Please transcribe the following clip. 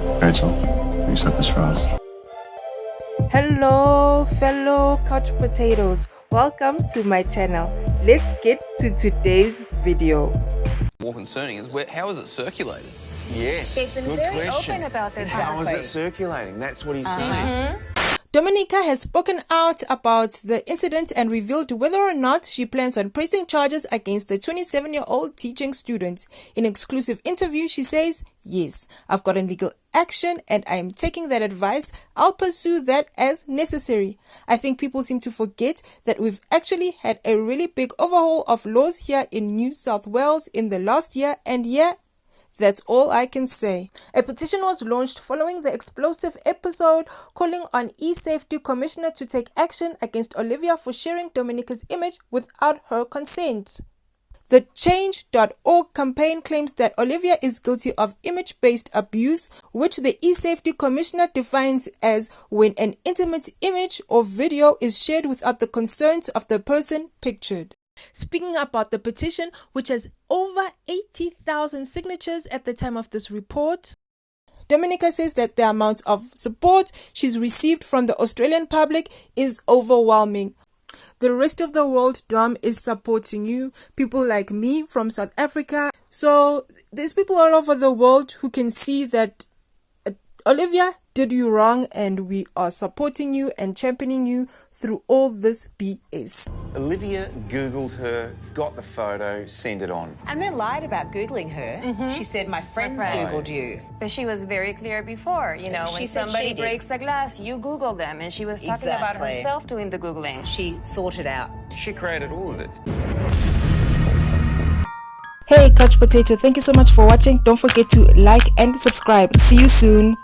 Rachel, you set this for us. Hello, fellow couch potatoes. Welcome to my channel. Let's get to today's video. More concerning is where, how is it circulating? Yes, They've been good very question. open about this. How is actually. it circulating? That's what he's Uh-huh. saying. Domenica has spoken out about the incident and revealed whether or not she plans on pressing charges against the 27 year old teaching student. In an exclusive interview, she says, Yes, I've gotten legal action and I am taking that advice. I'll pursue that as necessary. I think people seem to forget that we've actually had a really big overhaul of laws here in New South Wales in the last year, and yeah, that's all I can say. A petition was launched following the explosive episode calling on e-safety commissioner to take action against Olivia for sharing Domenica's image without her consent. The Change.org campaign claims that Olivia is guilty of image based abuse, which the eSafety Commissioner defines as when an intimate image or video is shared without the consent of the person pictured. Speaking about the petition, which has over 80,000 signatures at the time of this report, Domenica says that the amount of support she's received from the Australian public is overwhelming. The rest of the world, Dom, is supporting you. People like me from South Africa. So there's people all over the world who can see that uh, Olivia did you wrong and we are supporting you and championing you through all this BS. Olivia Googled her, got the photo, sent it on. And then lied about Googling her. Mm-hmm. She said, My friends friend. Googled you. But she was very clear before, you know, She when somebody she breaks a glass, you Google them. And she was talking about herself doing the Googling. She sorted out. She created all of it. Hey, Couch Potato, thank you so much for watching. Don't forget to like and subscribe. See you soon.